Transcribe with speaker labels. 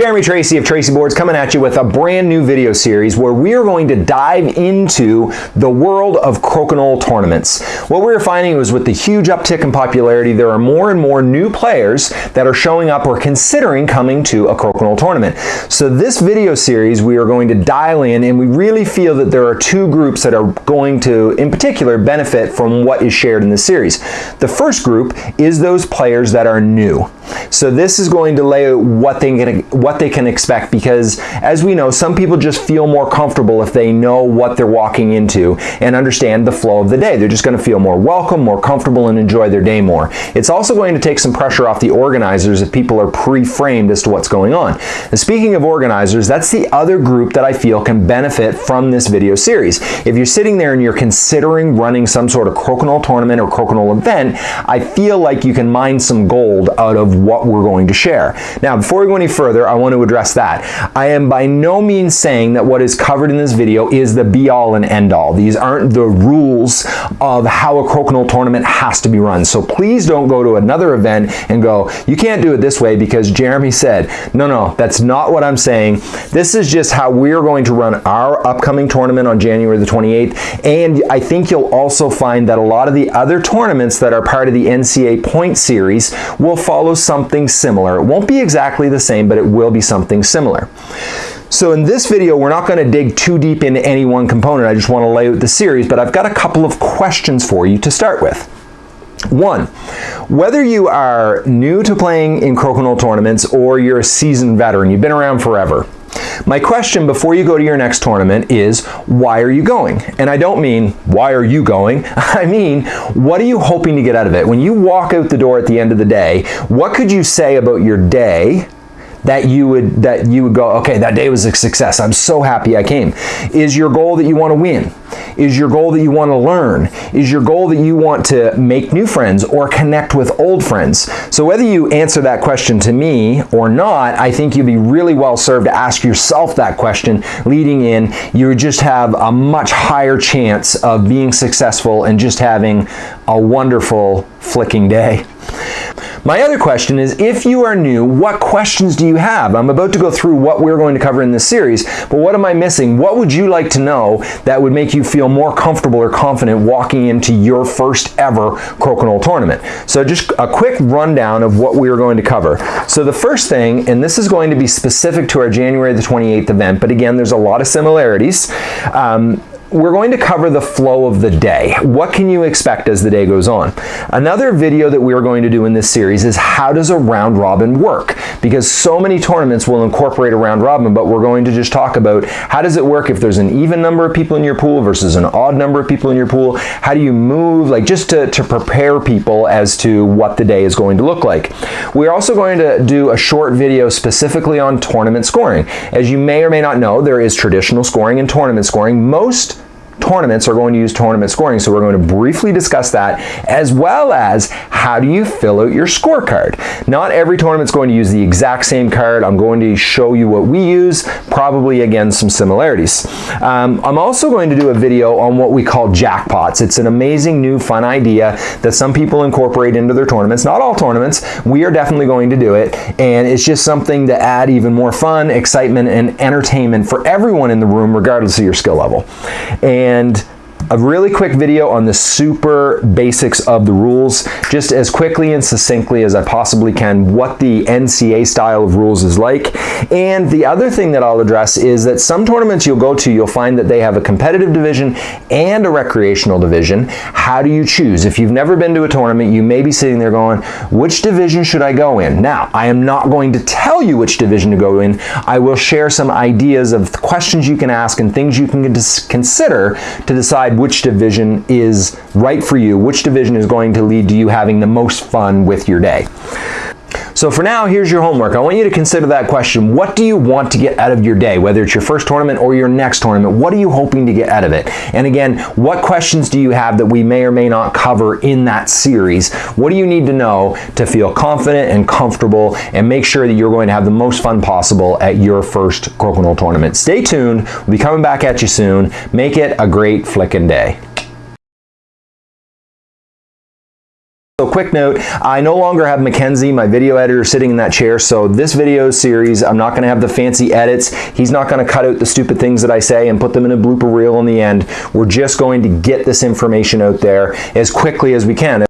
Speaker 1: Jeremy Tracey of Tracey Boards coming at you with a brand new video series where we are going to dive into the world of crokinole tournaments. What we are finding is with the huge uptick in popularity, there are more and more new players that are showing up or considering coming to a crokinole tournament. So this video series, we are going to dial in and we really feel that there are two groups that are going to, in particular, benefit from what is shared in this series. The first group is those players that are new. So this is going to lay out what they can what they can expect because as we know, some people just feel more comfortable if they know what they're walking into and understand the flow of the day. They're just going to feel more welcome, more comfortable, and enjoy their day more. It's also going to take some pressure off the organizers if people are pre-framed as to what's going on. And speaking of organizers, that's the other group that I feel can benefit from this video series. If you're sitting there and you're considering running some sort of crokinole tournament or crokinole event, I feel like you can mine some gold out of what we're going to share. Now, before we go any further, I want to address that. I am by no means saying that what is covered in this video is the be-all and end-all. These aren't the rules of how a crokinole tournament has to be run. So please don't go to another event and go, you can't do it this way because Jeremy said, no, no, that's not what I'm saying. This is just how we're going to run our upcoming tournament on January the 28th. And I think you'll also find that a lot of the other tournaments that are part of the NCA point series will follow something similar. It won't be exactly the same, but it will be something similar. So in this video, we're not going to dig too deep into any one component. I just want to lay out the series, but I've got a couple of questions for you to start with. One, whether you are new to playing in crokinole tournaments or you're a seasoned veteran, you've been around forever, my question before you go to your next tournament is, why are you going? And I don't mean, why are you going? I mean, what are you hoping to get out of it? When you walk out the door at the end of the day, what could you say about your day that you would that you would go okay that day was a success i'm so happy i came is your goal that you want to win is your goal that you want to learn is your goal that you want to make new friends or connect with old friends so whether you answer that question to me or not i think you'd be really well served to ask yourself that question leading in you would just have a much higher chance of being successful and just having a wonderful flicking day my other question is, if you are new, what questions do you have? I'm about to go through what we're going to cover in this series, but what am I missing? What would you like to know that would make you feel more comfortable or confident walking into your first ever crokinole tournament? So just a quick rundown of what we are going to cover. So the first thing, and this is going to be specific to our January the 28th event, but again, there's a lot of similarities. Um, we're going to cover the flow of the day. What can you expect as the day goes on? Another video that we're going to do in this series is how does a round robin work? Because so many tournaments will incorporate a round robin, but we're going to just talk about how does it work if there's an even number of people in your pool versus an odd number of people in your pool? How do you move, like just to, to prepare people as to what the day is going to look like. We're also going to do a short video specifically on tournament scoring. As you may or may not know, there is traditional scoring and tournament scoring. Most tournaments are going to use tournament scoring. So we're going to briefly discuss that as well as how do you fill out your scorecard. Not every tournament is going to use the exact same card. I'm going to show you what we use, probably again some similarities. Um, I'm also going to do a video on what we call jackpots. It's an amazing new fun idea that some people incorporate into their tournaments. Not all tournaments. We are definitely going to do it. And it's just something to add even more fun, excitement, and entertainment for everyone in the room, regardless of your skill level. And and a really quick video on the super basics of the rules, just as quickly and succinctly as I possibly can, what the NCA style of rules is like. And the other thing that I'll address is that some tournaments you'll go to, you'll find that they have a competitive division and a recreational division. How do you choose? If you've never been to a tournament, you may be sitting there going, which division should I go in? Now, I am not going to tell you which division to go in. I will share some ideas of questions you can ask and things you can consider to decide which division is right for you, which division is going to lead to you having the most fun with your day. So for now, here's your homework. I want you to consider that question. What do you want to get out of your day? Whether it's your first tournament or your next tournament, what are you hoping to get out of it? And again, what questions do you have that we may or may not cover in that series? What do you need to know to feel confident and comfortable and make sure that you're going to have the most fun possible at your first crokinole tournament? Stay tuned. We'll be coming back at you soon. Make it a great flickin' day. So quick note, I no longer have Mackenzie, my video editor, sitting in that chair, so this video series, I'm not going to have the fancy edits. He's not going to cut out the stupid things that I say and put them in a blooper reel in the end. We're just going to get this information out there as quickly as we can.